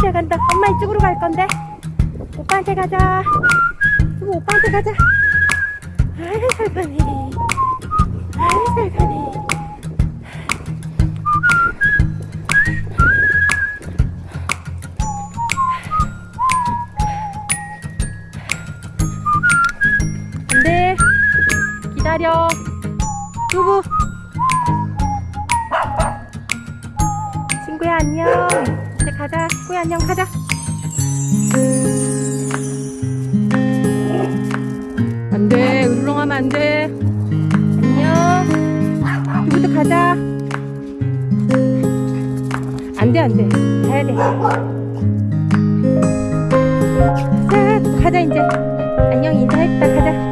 잘 간다. 엄마 이쪽으로 갈 건데. 오빠한테 가자. 그리고 오빠한테 가자. 아이 잘 가네. 아이 잘 가네. 안돼 기다려 두부 친구야 안녕 이제 가자. 친구야 안녕. 가자. 안돼. 울렁하면 안돼. 안녕. 두부도 가자. 안돼 안돼. 가야 돼. 자, 가자 이제. 안녕. 인사했다. 가자